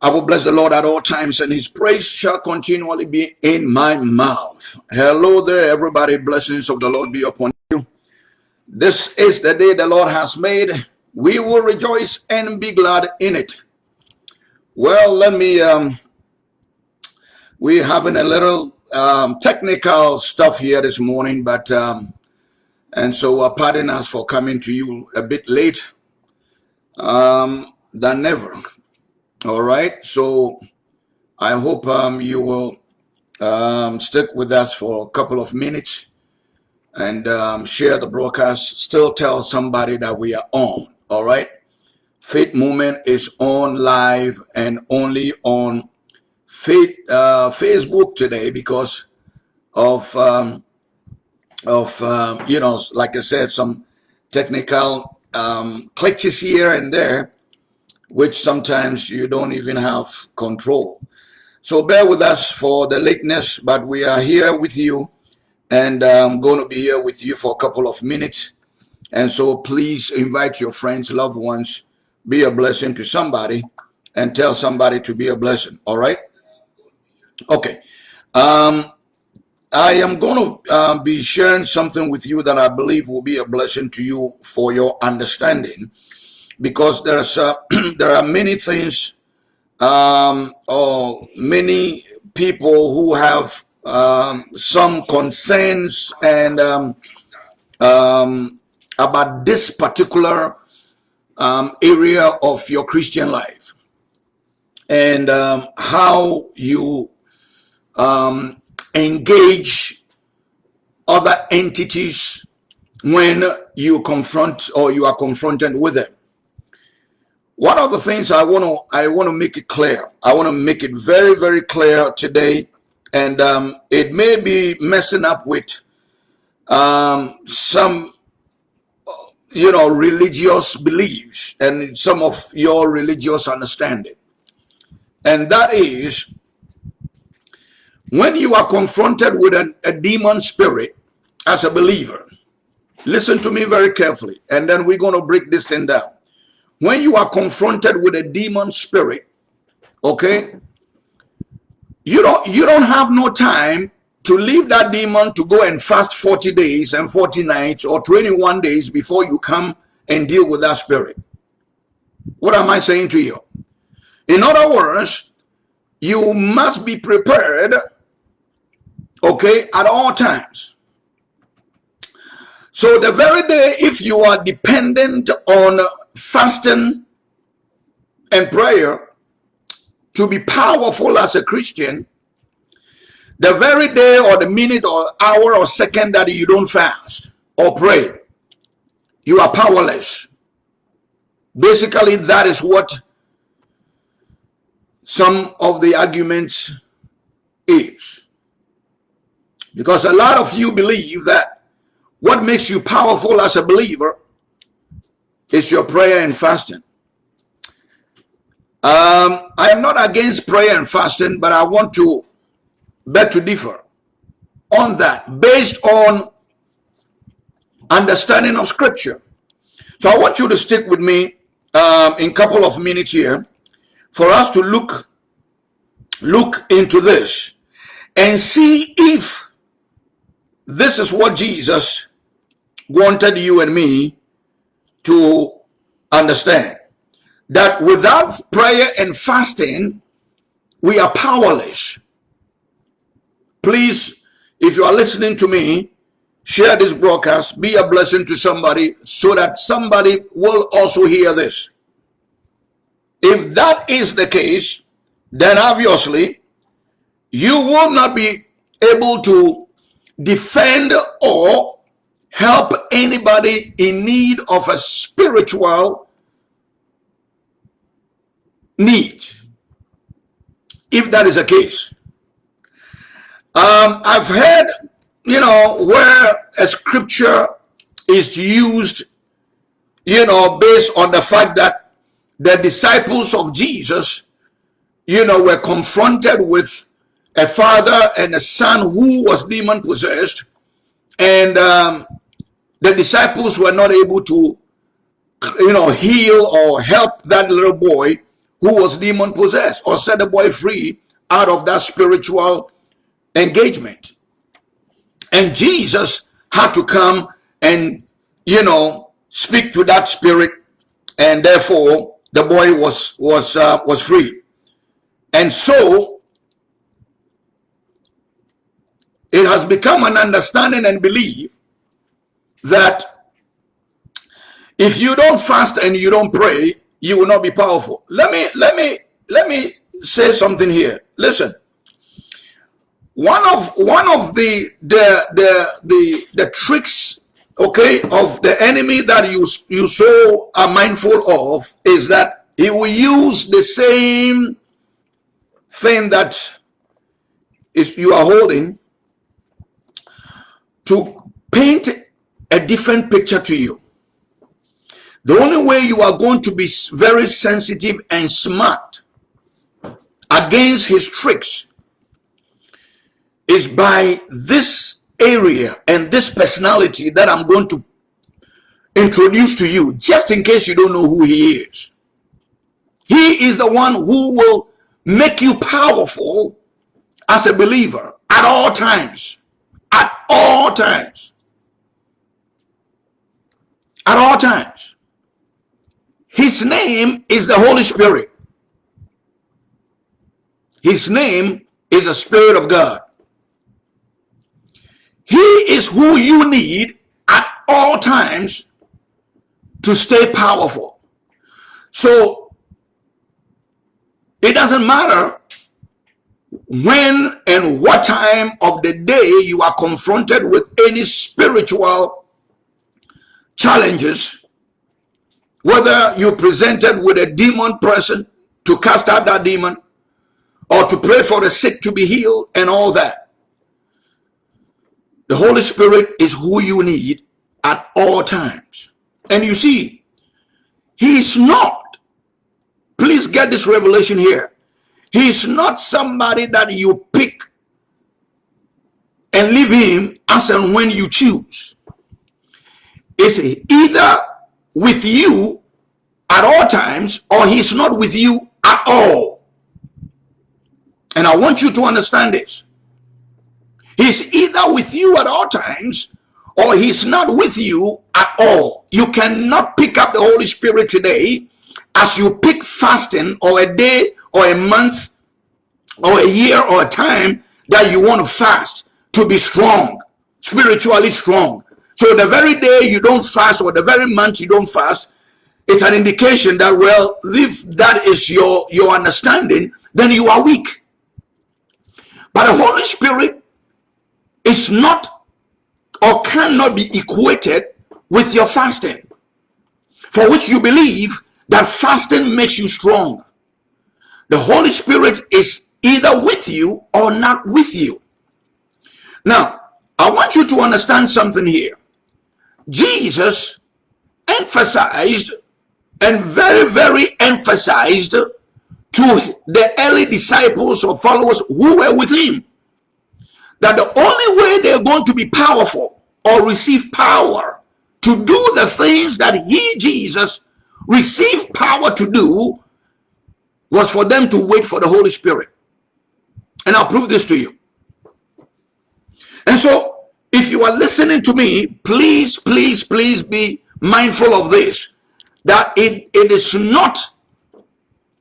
I will bless the Lord at all times, and his praise shall continually be in my mouth. Hello there, everybody. Blessings of the Lord be upon you. This is the day the Lord has made. We will rejoice and be glad in it. Well, let me, um, we're having a little um, technical stuff here this morning, but, um, and so uh, pardon us for coming to you a bit late um, than ever. All right. So I hope um, you will um, stick with us for a couple of minutes and um, share the broadcast. Still tell somebody that we are on. All right. Faith Movement is on live and only on Faith uh, Facebook today because of um, of um, you know, like I said, some technical um, glitches here and there which sometimes you don't even have control. So bear with us for the lateness, but we are here with you and I'm going to be here with you for a couple of minutes. And so please invite your friends, loved ones, be a blessing to somebody and tell somebody to be a blessing. All right. Okay. Um, I am going to uh, be sharing something with you that I believe will be a blessing to you for your understanding because there's uh, there are many things um, or many people who have um, some concerns and um, um about this particular um, area of your Christian life and um, how you engage other entities when you confront or you are confronted with them. One of the things I want to I want to make it clear. I want to make it very very clear today, and um, it may be messing up with um, some you know religious beliefs and some of your religious understanding, and that is when you are confronted with a, a demon spirit as a believer. Listen to me very carefully, and then we're going to break this thing down when you are confronted with a demon spirit, okay, you don't you don't have no time to leave that demon to go and fast 40 days and 40 nights or 21 days before you come and deal with that spirit. What am I saying to you? In other words, you must be prepared, okay, at all times. So the very day, if you are dependent on fasting and prayer to be powerful as a Christian, the very day or the minute or hour or second that you don't fast or pray, you are powerless. Basically, that is what some of the arguments is. Because a lot of you believe that what makes you powerful as a believer is your prayer and fasting. Um, I am not against prayer and fasting, but I want to beg to differ on that based on understanding of scripture. So I want you to stick with me um, in a couple of minutes here for us to look look into this and see if this is what Jesus wanted you and me to understand that without prayer and fasting, we are powerless. Please, if you are listening to me, share this broadcast, be a blessing to somebody so that somebody will also hear this. If that is the case, then obviously you will not be able to defend or help anybody in need of a spiritual need. If that is the case. Um, i've heard you know where a scripture is used you know based on the fact that the disciples of jesus you know were confronted with a father and a son who was demon possessed and um, the disciples were not able to, you know, heal or help that little boy who was demon possessed or set the boy free out of that spiritual engagement. And Jesus had to come and, you know, speak to that spirit and therefore the boy was was uh, was free. And so it has become an understanding and belief that if you don't fast and you don't pray, you will not be powerful. Let me let me let me say something here. Listen. One of one of the the the the, the tricks okay of the enemy that you you so are mindful of is that he will use the same thing that is you are holding to paint a different picture to you the only way you are going to be very sensitive and smart against his tricks is by this area and this personality that I'm going to introduce to you, just in case you don't know who he is. He is the one who will make you powerful as a believer at all times. At all times. At all times. His name is the Holy Spirit. His name is the Spirit of God. He is who you need at all times to stay powerful. So it doesn't matter when and what time of the day you are confronted with any spiritual challenges whether you presented with a demon person to cast out that demon or to pray for the sick to be healed and all that. The Holy Spirit is who you need at all times. And you see, he's not, please get this revelation here. He's not somebody that you pick and leave him as and when you choose. It's either with you at all times or he's not with you at all. And I want you to understand this. He's either with you at all times or he's not with you at all. You cannot pick up the Holy Spirit today as you pick fasting or a day or a month or a year or a time that you want to fast to be strong, spiritually strong. So the very day you don't fast or the very month you don't fast, it's an indication that, well, if that is your, your understanding, then you are weak. But the Holy Spirit is not or cannot be equated with your fasting, for which you believe that fasting makes you strong. The Holy Spirit is either with you or not with you. Now, I want you to understand something here. Jesus emphasized and very, very emphasized to the early disciples or followers who were with him that the only way they're going to be powerful or receive power to do the things that he, Jesus, received power to do was for them to wait for the Holy Spirit. And I'll prove this to you. And so if you are listening to me, please, please, please be mindful of this, that it, it is not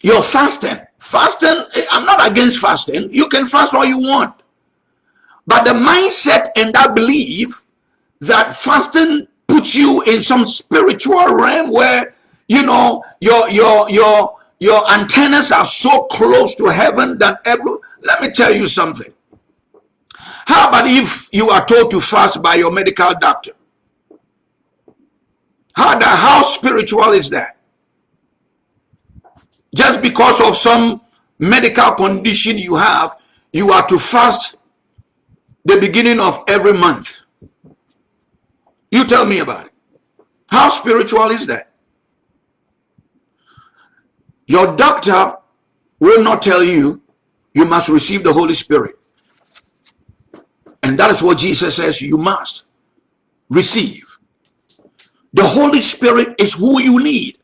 your fasting. Fasting, eh, I'm not against fasting. You can fast all you want. But the mindset and that belief that fasting puts you in some spiritual realm where, you know, your, your, your, your antennas are so close to heaven that every, let me tell you something. How about if you are told to fast by your medical doctor? How, the, how spiritual is that? Just because of some medical condition you have, you are to fast the beginning of every month. You tell me about it. How spiritual is that? Your doctor will not tell you you must receive the Holy Spirit. And that is what Jesus says you must receive. The Holy Spirit is who you need.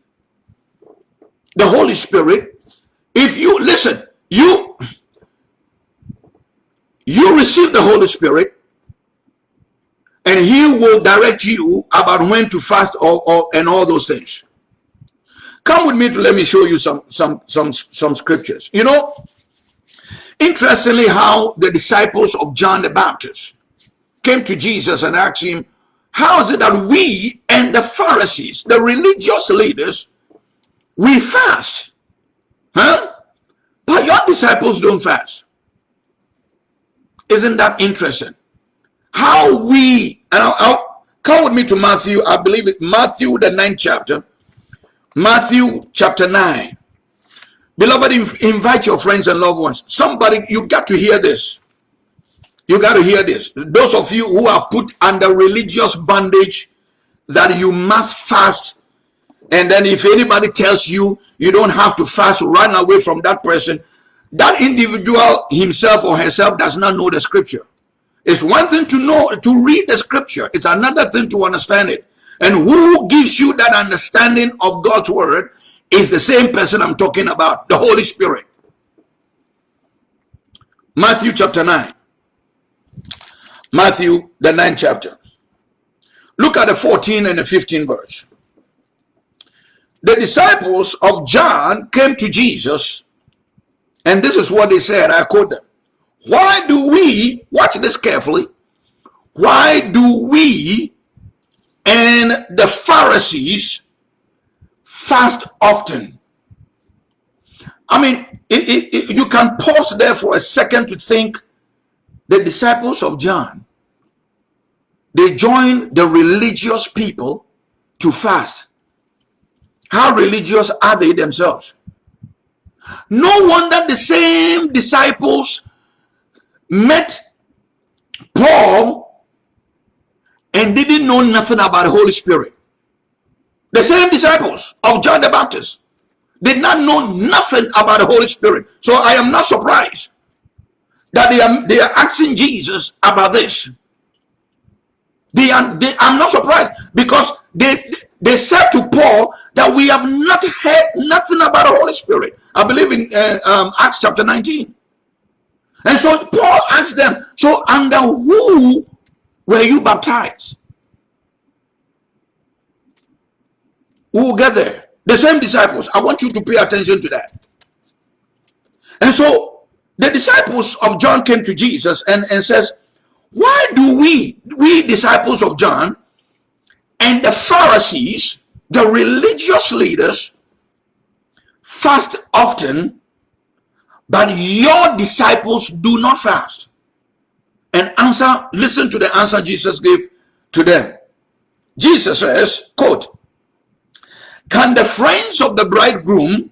The Holy Spirit if you listen, you you receive the Holy Spirit and he will direct you about when to fast or, or and all those things. Come with me to let me show you some some some some scriptures. You know, interestingly, how the disciples of John the Baptist came to Jesus and asked him, How is it that we and the Pharisees, the religious leaders, we fast? Huh? But your disciples don't fast. Isn't that interesting? How we, and I'll, I'll come with me to Matthew, I believe it, Matthew, the ninth chapter. Matthew chapter 9. Beloved, invite your friends and loved ones. Somebody, you got to hear this. You got to hear this. Those of you who are put under religious bondage that you must fast. And then if anybody tells you you don't have to fast, run away from that person. That individual himself or herself does not know the scripture. It's one thing to know, to read the scripture. It's another thing to understand it. And who gives you that understanding of God's word is the same person I'm talking about, the Holy Spirit. Matthew chapter 9. Matthew, the ninth chapter. Look at the 14 and the 15 verse. The disciples of John came to Jesus, and this is what they said. I quote them. Why do we, watch this carefully, why do we and the Pharisees fast often? I mean, it, it, it, you can pause there for a second to think the disciples of John, they joined the religious people to fast. How religious are they themselves? No wonder the same disciples met Paul and didn't know nothing about the Holy Spirit. The same disciples of John the Baptist did not know nothing about the Holy Spirit. So I am not surprised that they are, they are asking Jesus about this. They are, they, I'm not surprised because they, they said to Paul that we have not heard nothing about the Holy Spirit. I believe in uh, um, Acts chapter 19. And so Paul asked them, so under who were you baptized? Who will get there? The same disciples. I want you to pay attention to that. And so the disciples of John came to Jesus and, and says, why do we, we disciples of John and the Pharisees, the religious leaders, fast often but your disciples do not fast. And answer, listen to the answer Jesus gave to them. Jesus says, quote, Can the friends of the bridegroom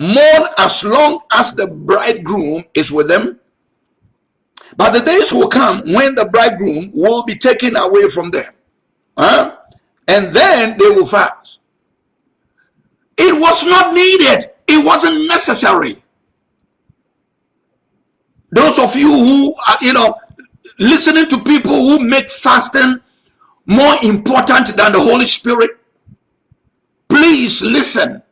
mourn as long as the bridegroom is with them? But the days will come when the bridegroom will be taken away from them. Huh? And then they will fast. It was not needed. It wasn't necessary. Those of you who are, you know, listening to people who make fasting more important than the Holy Spirit, please listen.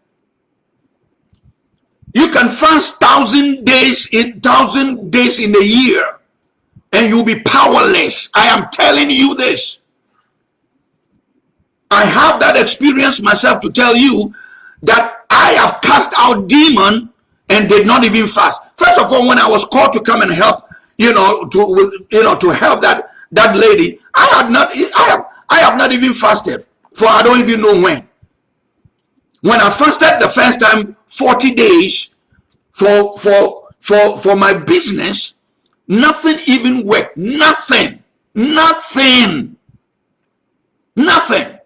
You can fast thousand days in thousand days in a year and you'll be powerless. I am telling you this. I have that experience myself to tell you that I have cast out demon and did not even fast. First of all, when I was called to come and help, you know, to you know to help that that lady, I had not, I have, I have not even fasted for I don't even know when. When I fasted the first time, 40 days for for for for my business, nothing even worked. Nothing, nothing, nothing.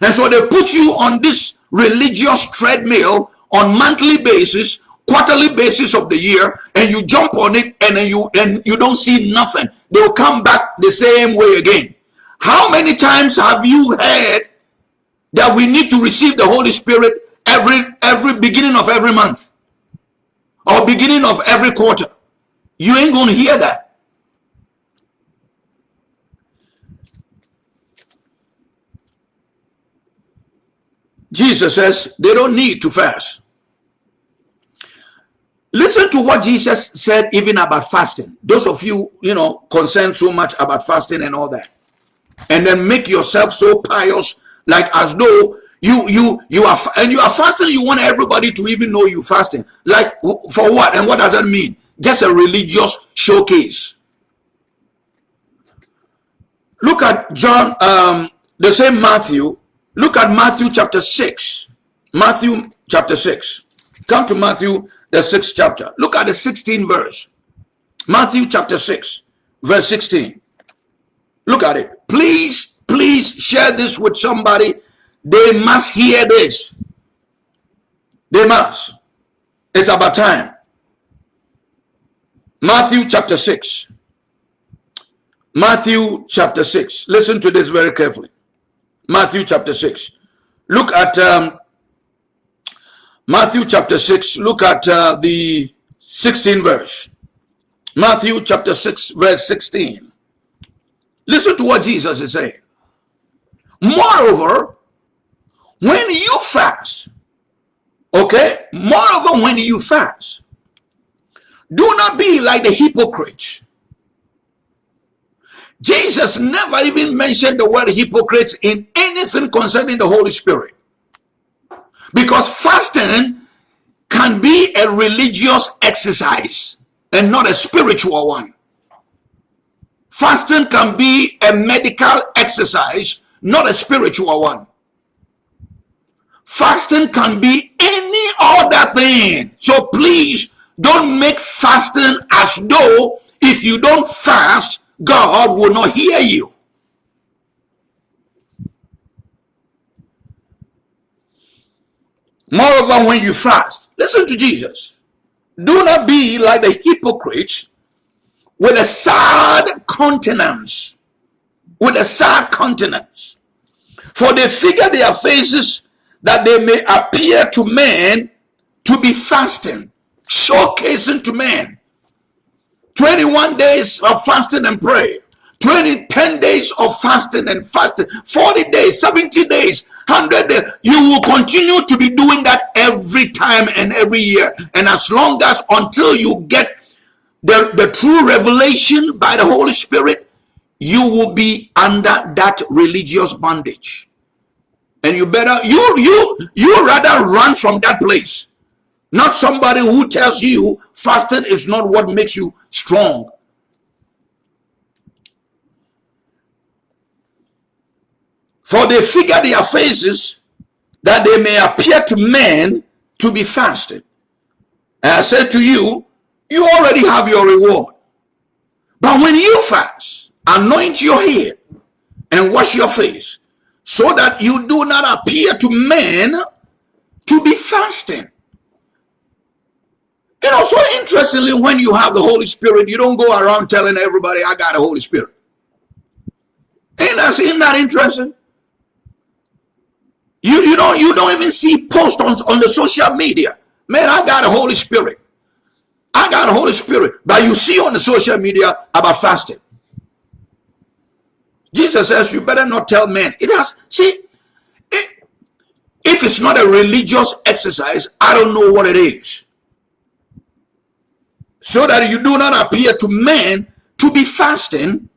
And so they put you on this religious treadmill on monthly basis quarterly basis of the year and you jump on it and then you and you don't see nothing they'll come back the same way again how many times have you heard that we need to receive the holy spirit every every beginning of every month or beginning of every quarter you ain't gonna hear that Jesus says they don't need to fast Listen to what Jesus said even about fasting. Those of you, you know, concerned so much about fasting and all that. And then make yourself so pious, like as though you you you are and you are fasting, you want everybody to even know you fasting. Like for what? And what does that mean? Just a religious showcase. Look at John, um, the same Matthew. Look at Matthew chapter 6. Matthew chapter 6. Come to Matthew, the 6th chapter. Look at the 16th verse. Matthew chapter 6, verse 16. Look at it. Please, please share this with somebody. They must hear this. They must. It's about time. Matthew chapter 6. Matthew chapter 6. Listen to this very carefully. Matthew chapter 6. Look at um, Matthew chapter 6, look at uh, the 16 verse. Matthew chapter 6, verse 16. Listen to what Jesus is saying. Moreover, when you fast, okay, moreover, when you fast, do not be like the hypocrites. Jesus never even mentioned the word hypocrites in anything concerning the Holy Spirit. Because fasting can be a religious exercise and not a spiritual one. Fasting can be a medical exercise, not a spiritual one. Fasting can be any other thing. So please don't make fasting as though if you don't fast, God will not hear you. Moreover, when you fast, listen to Jesus. Do not be like the hypocrites with a sad countenance. With a sad countenance. For they figure their faces that they may appear to men to be fasting, showcasing to men. 21 days of fasting and prayer. 20, 10 days of fasting and fasting, 40 days, 70 days, 100 days. You will continue to be doing that every time and every year. And as long as until you get the, the true revelation by the Holy Spirit, you will be under that religious bondage. And you better, you, you, you rather run from that place. Not somebody who tells you fasting is not what makes you strong. For they figure their faces that they may appear to men to be fasted. And I said to you, you already have your reward. But when you fast, anoint your head and wash your face so that you do not appear to men to be fasting. You know, so interestingly, when you have the Holy Spirit, you don't go around telling everybody, I got the Holy Spirit. Ain't that, isn't that interesting? You, you don't you don't even see posts on, on the social media. Man, I got a Holy Spirit. I got a Holy Spirit. But you see on the social media about fasting. Jesus says you better not tell men. It has, see, it, if it's not a religious exercise, I don't know what it is. So that you do not appear to men to be fasting,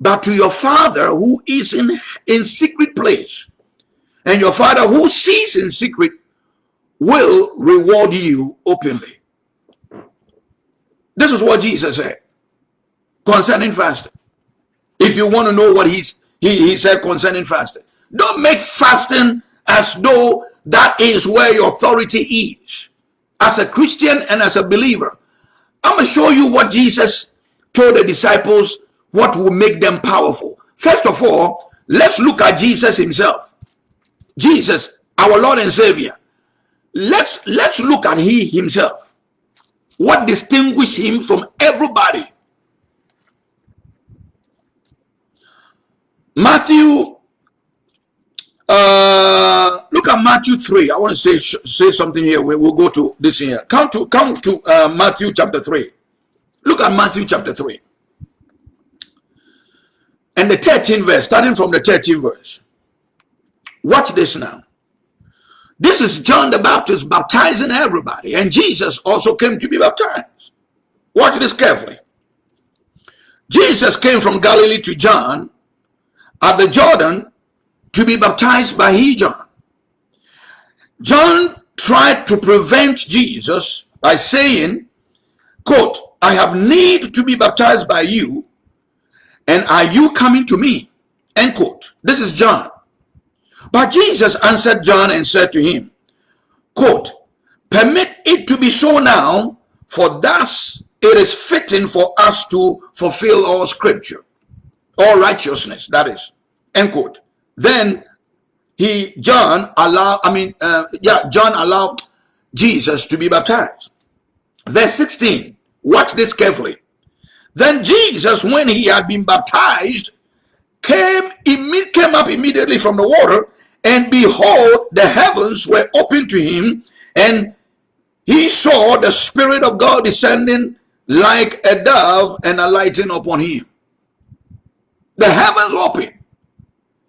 but to your Father who is in, in secret place and your father who sees in secret will reward you openly. This is what Jesus said concerning fasting. If you want to know what he's, he, he said concerning fasting, don't make fasting as though that is where your authority is. As a Christian and as a believer, I'm going to show you what Jesus told the disciples, what will make them powerful. First of all, let's look at Jesus himself. Jesus, our Lord and Savior. Let's let's look at he himself. What distinguishes him from everybody? Matthew uh, look at Matthew 3. I want to say say something here. We will go to this here. Come to come to uh, Matthew chapter 3. Look at Matthew chapter 3. And the 13th verse, starting from the 13th verse. Watch this now. This is John the Baptist baptizing everybody, and Jesus also came to be baptized. Watch this carefully. Jesus came from Galilee to John at the Jordan to be baptized by he John. John tried to prevent Jesus by saying, quote, I have need to be baptized by you, and are you coming to me? End quote. This is John. But Jesus answered John and said to him, quote, Permit it to be so now, for thus it is fitting for us to fulfill all scripture, all righteousness, that is. End quote. Then he, John, allowed, I mean, uh, yeah, John allowed Jesus to be baptized. Verse 16, watch this carefully. Then Jesus, when he had been baptized, came, came up immediately from the water, and behold, the heavens were opened to him, and he saw the Spirit of God descending like a dove and alighting upon him. The heavens open,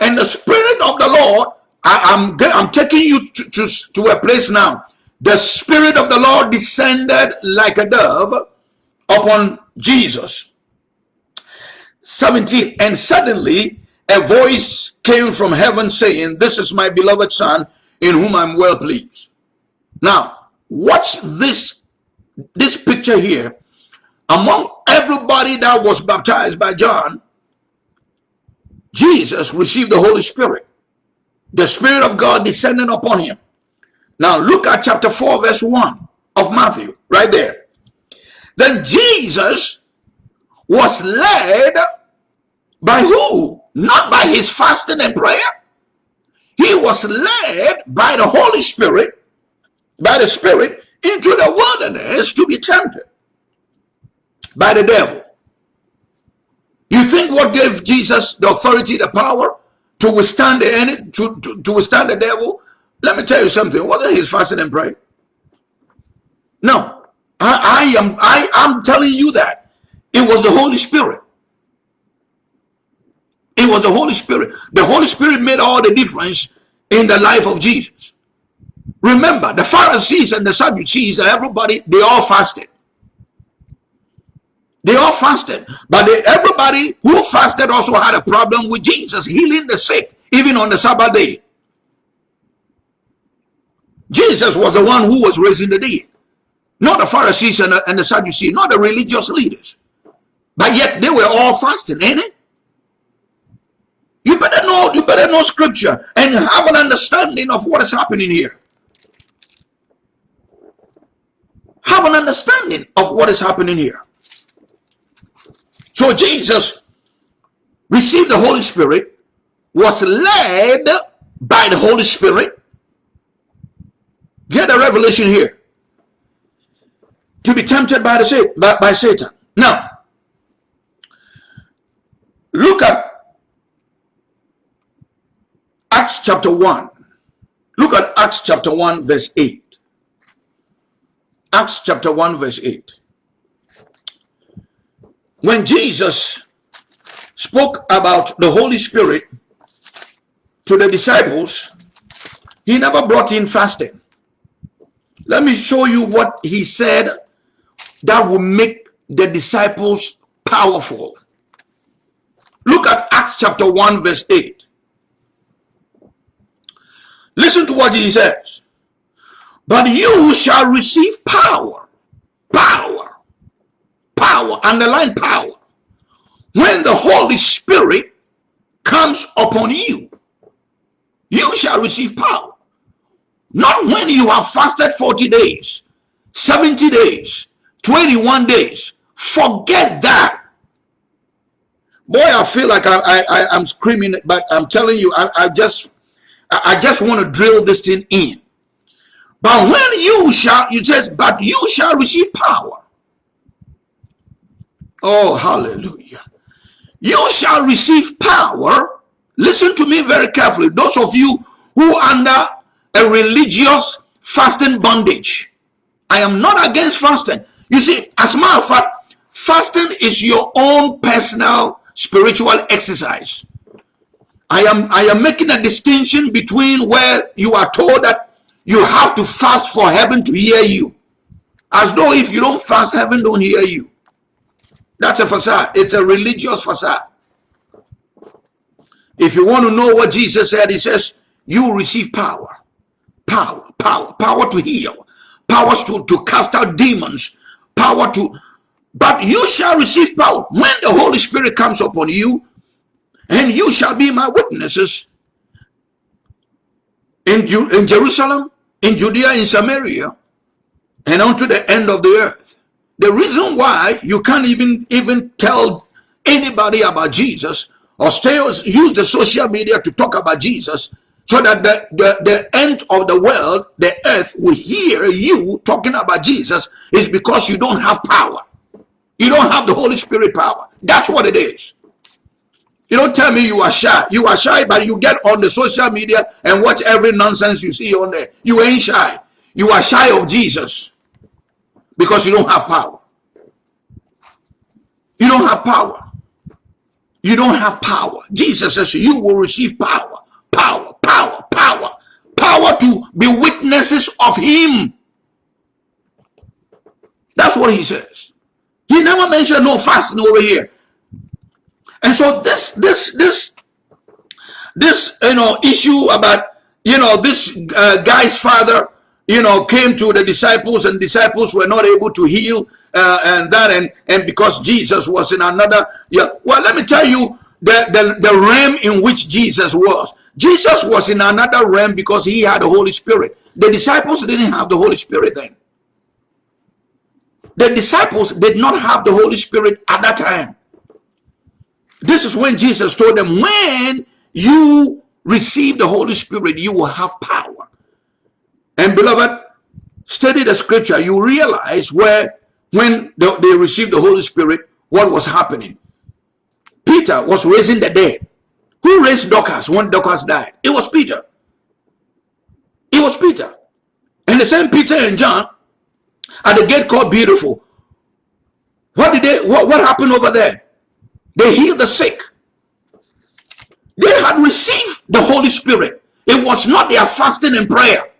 and the Spirit of the Lord, I, am I'm, I'm taking you to, to, to a place now. The Spirit of the Lord descended like a dove upon Jesus. 17, and suddenly a voice came from heaven saying, This is my beloved Son, in whom I'm well pleased. Now, watch this, this picture here. Among everybody that was baptized by John, Jesus received the Holy Spirit. The Spirit of God descended upon him. Now look at chapter 4, verse 1 of Matthew, right there. Then Jesus was led by who? Not by his fasting and prayer. He was led by the Holy Spirit, by the Spirit, into the wilderness to be tempted by the devil. You think what gave Jesus the authority, the power to withstand the enemy, to, to, to withstand the devil? Let me tell you something. Wasn't his fasting and prayer? No. I, I am I am telling you that. It was the Holy Spirit. It was the Holy Spirit. The Holy Spirit made all the difference in the life of Jesus. Remember, the Pharisees and the Sadducees, everybody, they all fasted. They all fasted. But they, everybody who fasted also had a problem with Jesus healing the sick, even on the Sabbath day. Jesus was the one who was raising the dead. Not the Pharisees and the, and the Sadducees, not the religious leaders. But yet they were all fasting, ain't it? You better know, you better know scripture and have an understanding of what is happening here. Have an understanding of what is happening here. So Jesus received the Holy Spirit, was led by the Holy Spirit. Get a revelation here. To be tempted by the by, by Satan. Now, look at Acts chapter 1. Look at Acts chapter 1 verse 8. Acts chapter 1 verse 8. When Jesus spoke about the Holy Spirit to the disciples, he never brought in fasting. Let me show you what he said that will make the disciples powerful. Look at Acts chapter 1 verse 8. Listen to what he says. But you shall receive power. Power. Power. Underline power. When the Holy Spirit comes upon you, you shall receive power. Not when you have fasted 40 days, 70 days, 21 days. Forget that. Boy, I feel like I, I, I, am screaming, but I'm telling you, I, I just I just want to drill this thing in. But when you shall, it says, but you shall receive power. Oh, hallelujah. You shall receive power. Listen to me very carefully. Those of you who under a religious fasting bondage. I am not against fasting. You see, as a matter of fact, fasting is your own personal spiritual exercise. I am I am making a distinction between where you are told that you have to fast for heaven to hear you. As though if you don't fast, heaven don't hear you. That's a facade. It's a religious facade. If you want to know what Jesus said, he says, you receive power. Power, power, power to heal, power to, to cast out demons, power to, but you shall receive power when the Holy Spirit comes upon you, and you shall be my witnesses in, in Jerusalem, in Judea, in Samaria, and unto the end of the earth. The reason why you can't even even tell anybody about Jesus or stay use the social media to talk about Jesus so that the, the, the end of the world, the earth will hear you talking about Jesus is because you don't have power. You don't have the Holy Spirit power. That's what it is. You don't tell me you are shy. You are shy, but you get on the social media and watch every nonsense you see on there. You ain't shy. You are shy of Jesus because you don't have power. You don't have power. You don't have power. Jesus says you will receive power, power, power, power, power to be witnesses of him. That's what he says. He never mentioned no fasting over here. And so this, this, this, this, you know, issue about, you know, this uh, guy's father, you know, came to the disciples and disciples were not able to heal uh, and that, and, and because Jesus was in another, yeah. Well, let me tell you the, the, the realm in which Jesus was. Jesus was in another realm because he had the Holy Spirit. The disciples didn't have the Holy Spirit then. The disciples did not have the Holy Spirit at that time. This is when Jesus told them, when you receive the Holy Spirit, you will have power. Beloved, study the scripture. You realize where, when they received the Holy Spirit, what was happening. Peter was raising the dead. Who raised Dorcas when Dorcas died? It was Peter. It was Peter. And the same Peter and John at the gate called Beautiful. What did they, what, what happened over there? They healed the sick. They had received the Holy Spirit. It was not their fasting and prayer.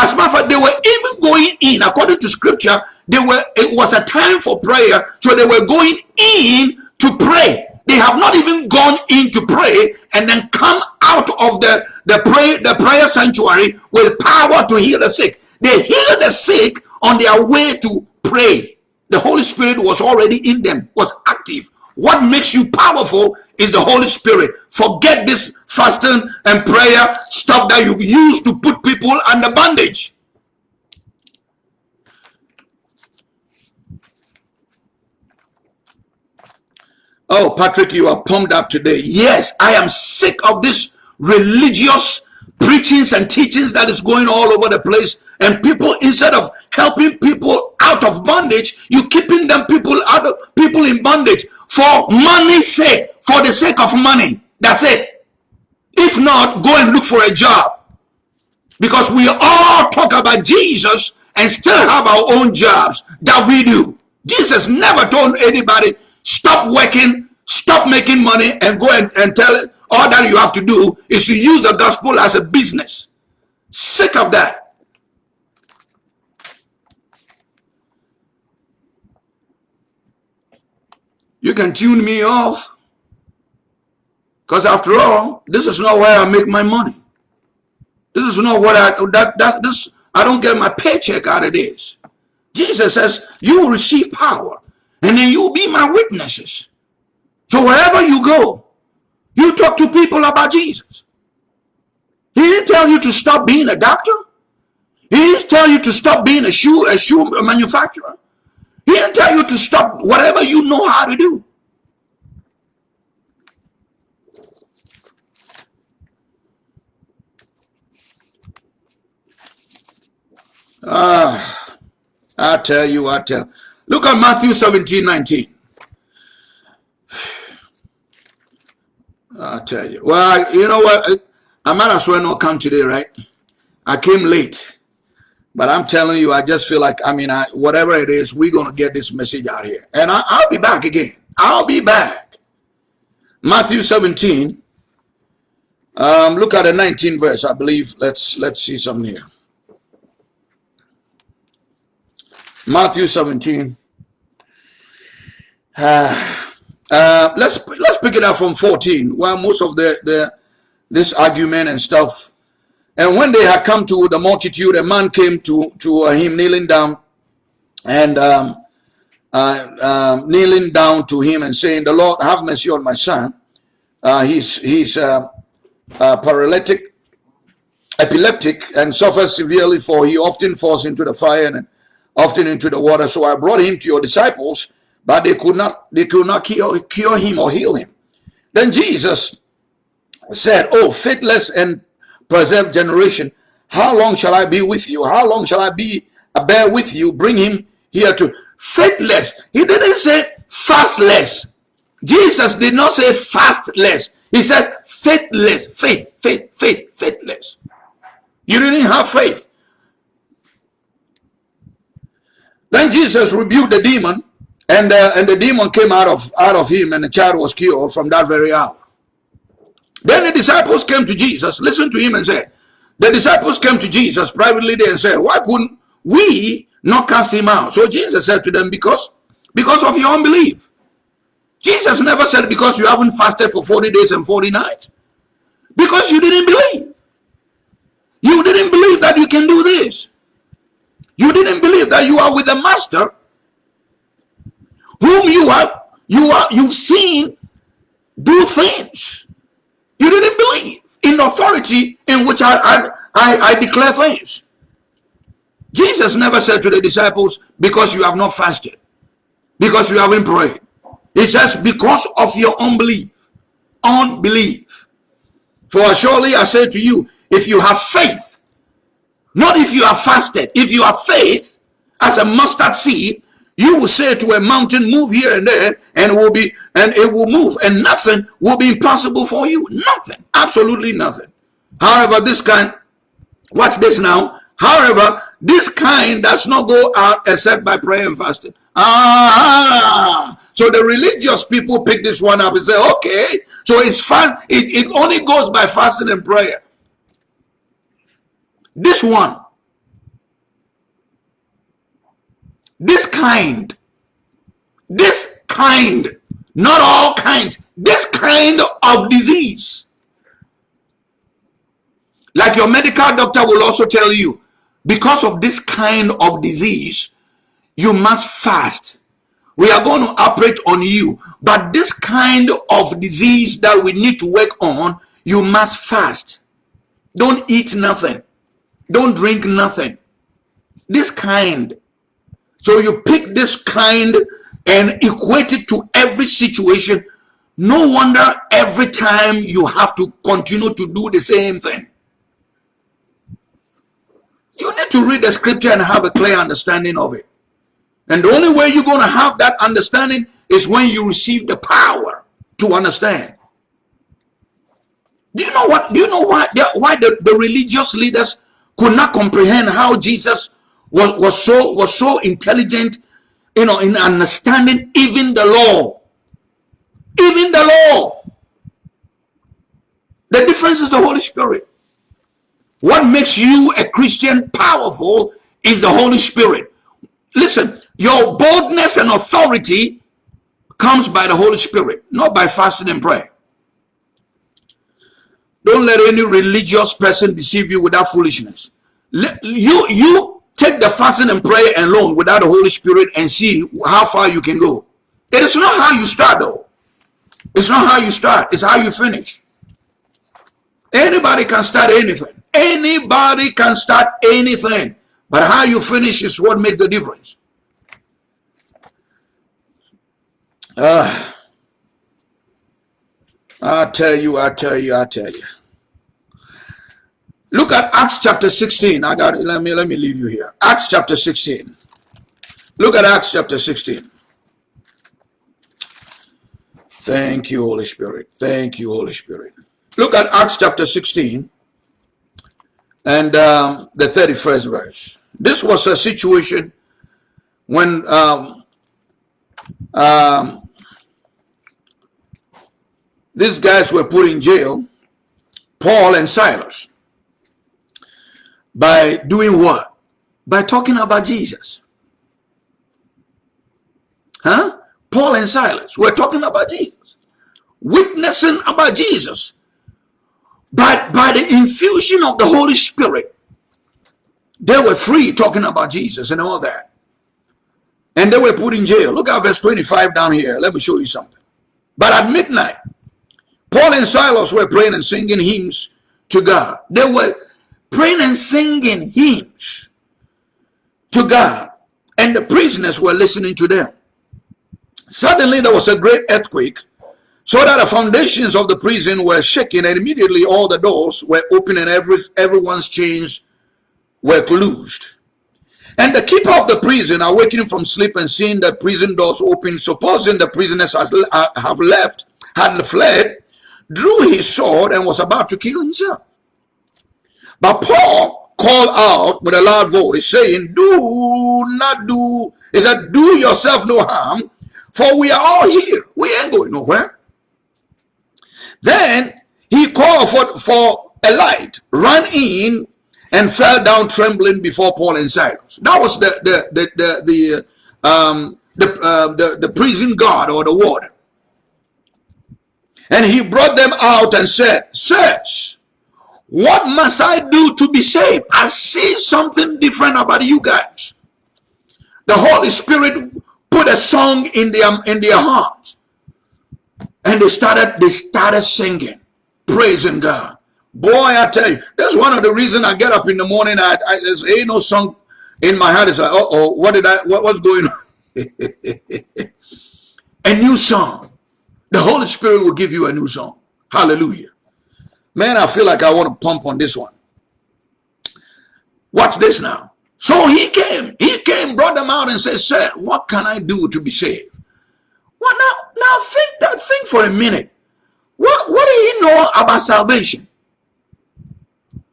As a matter of fact, they were even going in, according to scripture, they were it was a time for prayer, so they were going in to pray. They have not even gone in to pray and then come out of the, the the prayer sanctuary with power to heal the sick. They heal the sick on their way to pray. The Holy Spirit was already in them, was active. What makes you powerful is the Holy Spirit. Forget this fasting and prayer stuff that you use to put people under bondage. Oh, Patrick, you are pumped up today. Yes, I am sick of this religious preachings and teachings that is going all over the place. And people, instead of helping people out of bondage, you keeping them people out of people in bondage for money's sake, for the sake of money. That's it. If not, go and look for a job. Because we all talk about Jesus and still have our own jobs that we do. Jesus never told anybody, stop working, stop making money, and go and, and tell it. All that you have to do is to use the gospel as a business. Sick of that. You can tune me off. Because after all, this is not where I make my money. This is not what I that that this I don't get my paycheck out of this. Jesus says, you will receive power, and then you'll be my witnesses. So wherever you go, you talk to people about Jesus. He didn't tell you to stop being a doctor. He didn't tell you to stop being a shoe, a shoe manufacturer. He didn't tell you to stop whatever you know how to do. Ah, I tell you, I tell. Look at Matthew 17, 19. I tell you. Well, you know what? I might as well not come today, right? I came late. But I'm telling you, I just feel like, I mean, I, whatever it is, we're going to get this message out here. And I, I'll be back again. I'll be back. Matthew 17, Um, look at the 19 verse, I believe. Let's let's see something here. Matthew 17. Uh, uh, let's let's pick it up from 14, where most of the, the this argument and stuff. And when they had come to the multitude, a man came to to uh, him kneeling down, and um, uh, um, kneeling down to him and saying, "The Lord have mercy on my son. Uh, he's he's uh, paralytic, epileptic, and suffers severely. For he often falls into the fire and often into the water. So I brought him to your disciples, but they could not they could not cure, cure him or heal him. Then Jesus said, "Oh, faithless and preserved generation, how long shall I be with you? How long shall I be uh, bear with you? Bring him here to faithless." He didn't say fastless. Jesus did not say fastless. He said faithless, faith, faith, faith, faithless. You didn't have faith. Then Jesus rebuked the demon, and uh, and the demon came out of out of him, and the child was cured from that very hour. Then the disciples came to Jesus, listened to him, and said, the disciples came to Jesus privately and said, Why couldn't we not cast him out? So Jesus said to them, Because because of your unbelief. Jesus never said because you haven't fasted for 40 days and 40 nights. Because you didn't believe. You didn't believe that you can do this. You didn't believe that you are with the master whom you are you are you've seen do things. You didn't believe in authority in which I, I, I, I declare things. Jesus never said to the disciples, because you have not fasted, because you haven't prayed. He says, because of your unbelief. Unbelief. For surely I say to you, if you have faith not if you have fasted. If you have faith as a mustard seed, you will say to a mountain, move here and there, and it will be and it will move, and nothing will be impossible for you. Nothing. Absolutely nothing. However, this kind, watch this now. However, this kind does not go out except by prayer and fasting. Ah, so the religious people pick this one up and say, okay, so it's fast. It, it only goes by fasting and prayer. This one, this kind, this kind, not all kinds, this kind of disease. Like your medical doctor will also tell you, because of this kind of disease, you must fast. We are going to operate on you. But this kind of disease that we need to work on, you must fast. Don't eat nothing. Don't drink nothing. This kind. So you pick this kind and equate it to every situation. No wonder every time you have to continue to do the same thing. You need to read the scripture and have a clear understanding of it. And the only way you're going to have that understanding is when you receive the power to understand. Do you know what? Do you know why? Why the, the religious leaders could not comprehend how Jesus was, was so was so intelligent, you know, in understanding even the law. Even the law. The difference is the Holy Spirit. What makes you a Christian powerful is the Holy Spirit. Listen, your boldness and authority comes by the Holy Spirit, not by fasting and prayer. Don't let any religious person deceive you with that foolishness. You, you take the fasting and prayer alone without the Holy Spirit and see how far you can go. It is not how you start though. It's not how you start. It's how you finish. Anybody can start anything. Anybody can start anything. But how you finish is what makes the difference. Uh, I tell you, I tell you, I tell you. Look at Acts chapter 16. I got it. Let me let me leave you here. Acts chapter 16. Look at Acts chapter 16. Thank you, Holy Spirit. Thank you, Holy Spirit. Look at Acts chapter 16 and um, the 31st verse. This was a situation when um, um, these guys were put in jail Paul and Silas by doing what? By talking about Jesus. Huh? Paul and Silas were talking about Jesus, witnessing about Jesus. But by the infusion of the Holy Spirit, they were free talking about Jesus and all that. And they were put in jail. Look at verse 25 down here. Let me show you something. But at midnight, Paul and Silas were praying and singing hymns to God. They were praying and singing hymns to God. And the prisoners were listening to them. Suddenly there was a great earthquake, so that the foundations of the prison were shaken, and immediately all the doors were open and every, everyone's chains were loosed. And the keeper of the prison, awakening from sleep and seeing the prison doors open, supposing the prisoners has, uh, have left, had fled, drew his sword and was about to kill himself. But Paul called out with a loud voice, saying, Do not do, he said, do yourself no harm, for we are all here. We ain't going nowhere. Then he called for, for a light, ran in, and fell down trembling before Paul and Silas. That was the the the the, the um the, uh, the the prison guard or the warden. And he brought them out and said, Sirs, what must I do to be saved? I see something different about you guys. The Holy Spirit put a song in their in their hearts. And they started they started singing, praising God. Boy, I tell you, that's one of the reasons I get up in the morning. I, I there's ain't no song in my heart. It's like, uh oh, what did I what, what's going on? a new song. The Holy Spirit will give you a new song. Hallelujah. Man, I feel like I want to pump on this one. Watch this now. So he came, he came, brought them out and said, Sir, what can I do to be saved? Well, now, now think that think for a minute. What what did he know about salvation?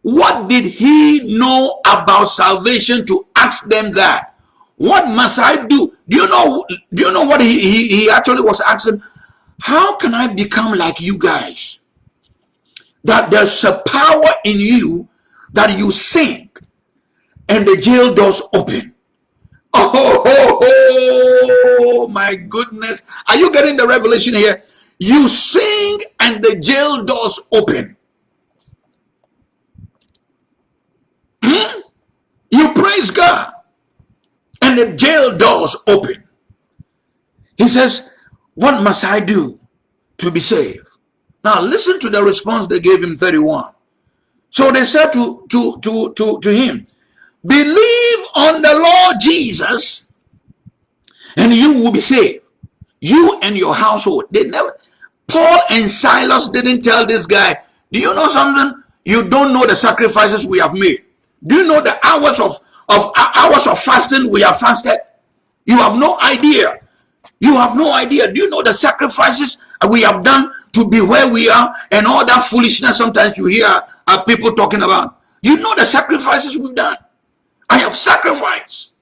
What did he know about salvation to ask them that? What must I do? Do you know do you know what he, he, he actually was asking? How can I become like you guys? That there's a power in you that you sing and the jail doors open. Oh, oh, oh, my goodness. Are you getting the revelation here? You sing and the jail doors open. Hmm? You praise God and the jail doors open. He says, what must I do to be saved? Now listen to the response they gave him 31. So they said to, to, to, to, to him, Believe on the Lord Jesus and you will be saved. You and your household. They never, Paul and Silas didn't tell this guy, do you know something? You don't know the sacrifices we have made. Do you know the hours of, of hours of fasting we have fasted? You have no idea. You have no idea. Do you know the sacrifices we have done to be where we are and all that foolishness sometimes you hear uh, people talking about? You know the sacrifices we've done. I have sacrificed.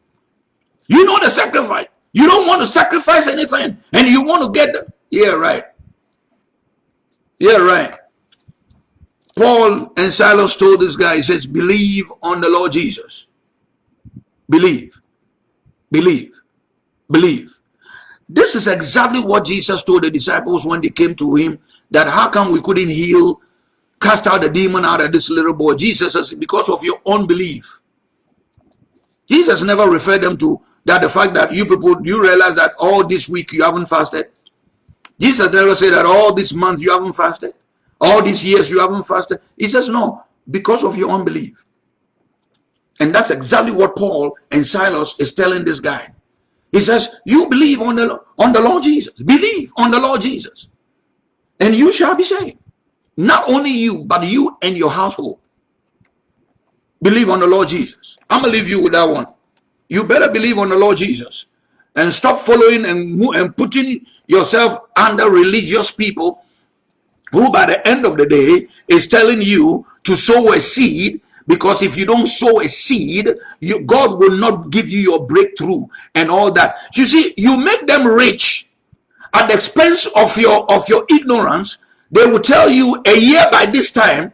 You know the sacrifice. You don't want to sacrifice anything and you want to get the, yeah, right. Yeah, right. Paul and Silas told this guy, he says, believe on the Lord Jesus. Believe. Believe. Believe. This is exactly what Jesus told the disciples when they came to him, that how come we couldn't heal, cast out the demon out of this little boy? Jesus says, because of your unbelief. Jesus never referred them to that the fact that you people, you realize that all this week you haven't fasted. Jesus never said that all this month you haven't fasted. All these years you haven't fasted. He says, no, because of your unbelief. And that's exactly what Paul and Silas is telling this guy. He says, you believe on the, on the Lord Jesus. Believe on the Lord Jesus. And you shall be saved. Not only you, but you and your household. Believe on the Lord Jesus. I'm going to leave you with that one. You better believe on the Lord Jesus and stop following and, and putting yourself under religious people who by the end of the day is telling you to sow a seed because if you don't sow a seed you, god will not give you your breakthrough and all that you see you make them rich at the expense of your of your ignorance they will tell you a year by this time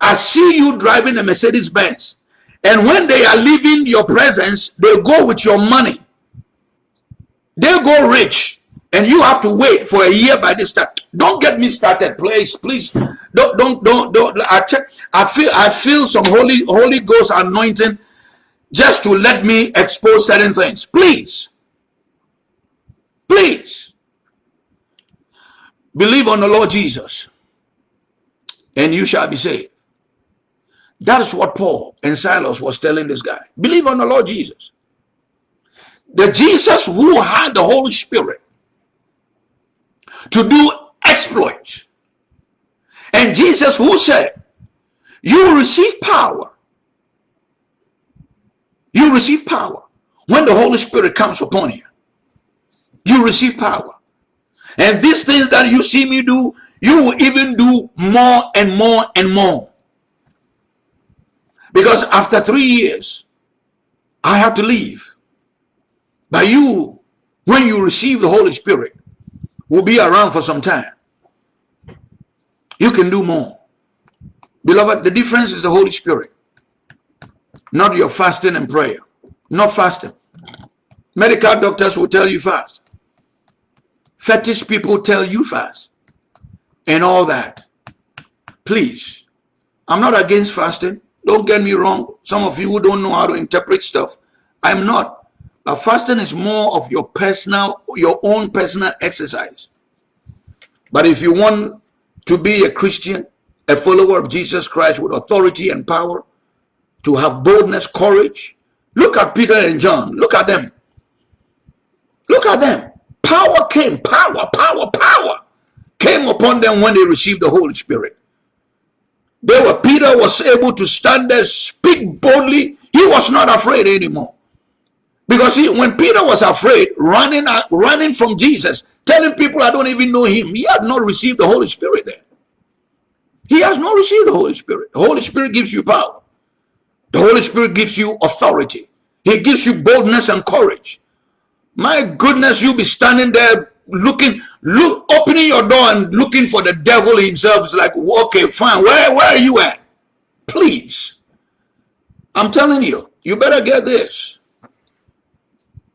I see you driving a Mercedes Benz. And when they are leaving your presence, they go with your money. They go rich. And you have to wait for a year by this time. Don't get me started, please. Please. Don't don't don't don't I check I feel I feel some holy holy ghost anointing just to let me expose certain things. Please. Please. Believe on the Lord Jesus and you shall be saved. That is what Paul and Silas was telling this guy. Believe on the Lord Jesus. The Jesus who had the Holy Spirit to do exploits. And Jesus who said, you will receive power. You receive power. When the Holy Spirit comes upon you, you receive power. And these things that you see me do, you will even do more and more and more. Because after three years, I have to leave. But you, when you receive the Holy Spirit, will be around for some time. You can do more. Beloved, the difference is the Holy Spirit. Not your fasting and prayer. Not fasting. Medical doctors will tell you fast. Fetish people tell you fast and all that. Please, I'm not against fasting. Don't get me wrong. Some of you who don't know how to interpret stuff. I'm not. But fasting is more of your personal, your own personal exercise. But if you want to be a Christian, a follower of Jesus Christ with authority and power, to have boldness, courage, look at Peter and John. Look at them. Look at them. Power came, power, power, power came upon them when they received the Holy Spirit. They were, Peter was able to stand there, speak boldly. He was not afraid anymore. Because he, when Peter was afraid, running, running from Jesus, telling people I don't even know him, he had not received the Holy Spirit there. He has not received the Holy Spirit. The Holy Spirit gives you power. The Holy Spirit gives you authority. He gives you boldness and courage. My goodness, you'll be standing there looking, look, opening your door and looking for the devil himself. It's like, okay, fine. Where, where are you at? Please. I'm telling you, you better get this.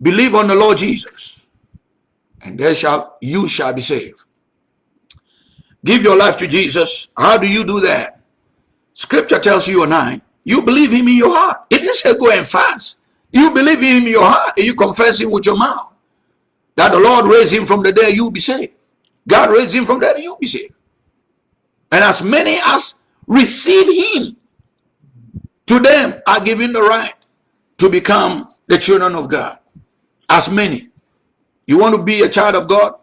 Believe on the Lord Jesus, and there shall you shall be saved. Give your life to Jesus. How do you do that? Scripture tells you and I, you believe him in your heart. It didn't say go and fast. You believe him in your heart and you confess him with your mouth that the Lord raised him from the dead, you'll be saved. God raised him from the dead, you'll be saved. And as many as receive him, to them are given the right to become the children of God. As many. You want to be a child of God?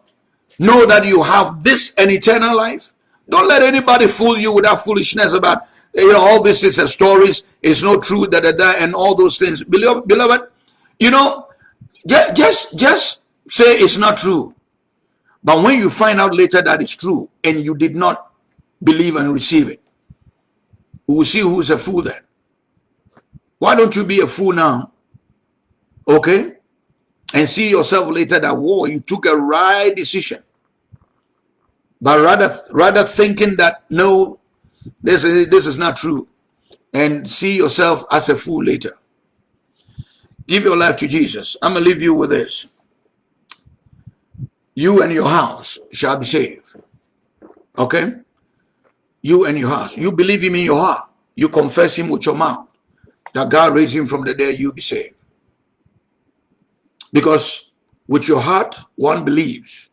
Know that you have this and eternal life. Don't let anybody fool you with that foolishness about, you know, all this is a stories, it's not true, da, and all those things. Beloved, beloved you know, just, just say it's not true. But when you find out later that it's true and you did not believe and receive it, we will see who's a fool then. Why don't you be a fool now? Okay? And see yourself later that, whoa, you took a right decision. But rather, rather thinking that, no, this is, this is not true. And see yourself as a fool later. Give your life to Jesus. I'm to leave you with this you and your house shall be saved. Okay? You and your house. You believe him in your heart. You confess him with your mouth. That God raised him from the dead, you'll be saved. Because with your heart, one believes.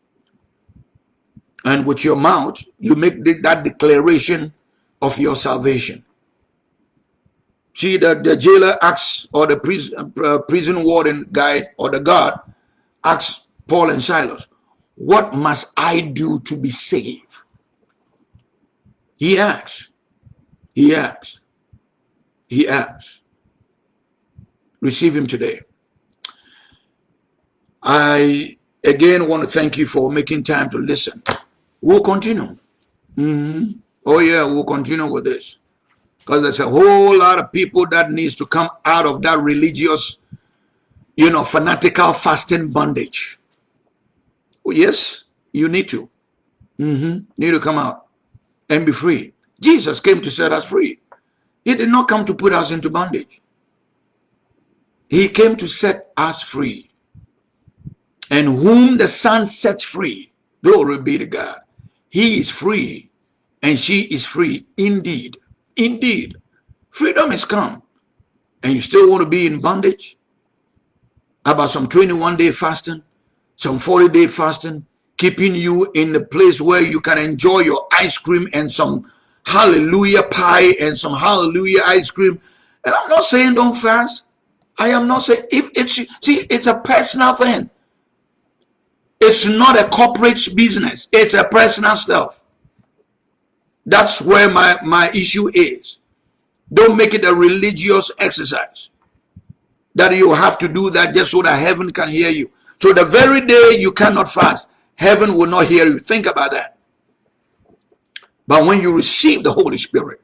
And with your mouth, you make that declaration of your salvation. See, the, the jailer asks, or the prison, uh, prison warden guy, or the guard asks Paul and Silas, what must I do to be saved? He asks. He asks. He asks. Receive him today. I again want to thank you for making time to listen. We'll continue. Mm -hmm. Oh yeah, we'll continue with this. Because there's a whole lot of people that needs to come out of that religious, you know, fanatical fasting bondage. Well, yes, you need to. Mm -hmm. Need to come out and be free. Jesus came to set us free. He did not come to put us into bondage. He came to set us free. And whom the Son sets free, glory be to God. He is free and she is free indeed. Indeed. Freedom is come. And you still want to be in bondage? About some 21 day fasting, some 40 day fasting, keeping you in the place where you can enjoy your ice cream and some hallelujah pie and some hallelujah ice cream. And I'm not saying don't fast. I am not saying if it's see it's a personal thing. It's not a corporate business. It's a personal stuff. That's where my, my issue is. Don't make it a religious exercise. That you have to do that just so that heaven can hear you. So the very day you cannot fast, heaven will not hear you. Think about that. But when you receive the Holy Spirit,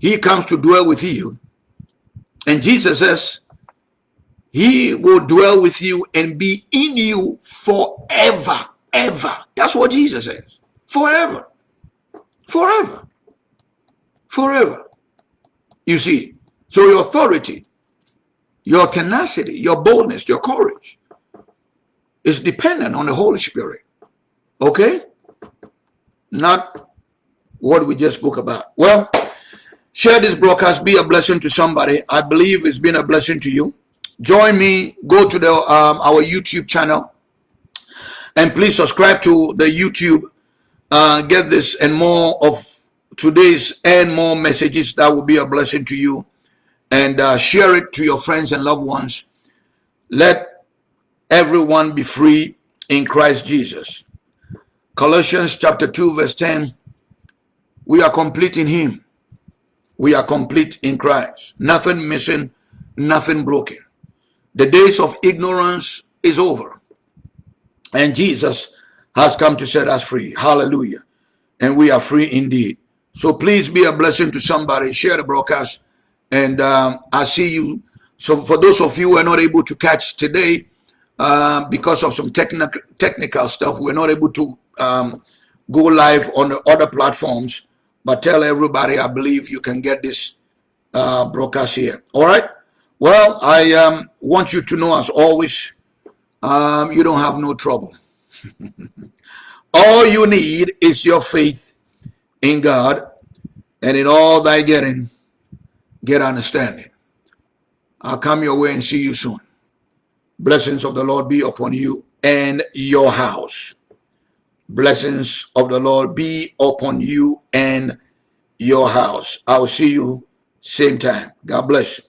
he comes to dwell with you. And Jesus says, he will dwell with you and be in you forever, ever. That's what Jesus says. Forever. Forever. Forever. You see, so your authority, your tenacity, your boldness, your courage is dependent on the Holy Spirit. Okay? Not what we just spoke about. Well, share this broadcast, be a blessing to somebody. I believe it's been a blessing to you join me. Go to the um, our youtube channel. And please subscribe to the youtube. Uh, get this and more of today's and more messages. That will be a blessing to you. And uh, share it to your friends and loved ones. Let everyone be free in christ jesus. Colossians chapter 2 verse 10 we are complete in him. We are complete in christ. Nothing missing nothing broken the days of ignorance is over. And Jesus has come to set us free. Hallelujah. And we are free indeed. So please be a blessing to somebody. Share the broadcast. And um, I see you. So for those of you who are not able to catch today, uh, because of some technical technical stuff, we're not able to um, go live on the other platforms. But tell everybody, I believe you can get this uh, broadcast here. All right. Well, I um, want you to know, as always, um, you don't have no trouble. all you need is your faith in God, and in all thy getting, get understanding. I'll come your way and see you soon. Blessings of the Lord be upon you and your house. Blessings of the Lord be upon you and your house. I will see you same time. God bless you.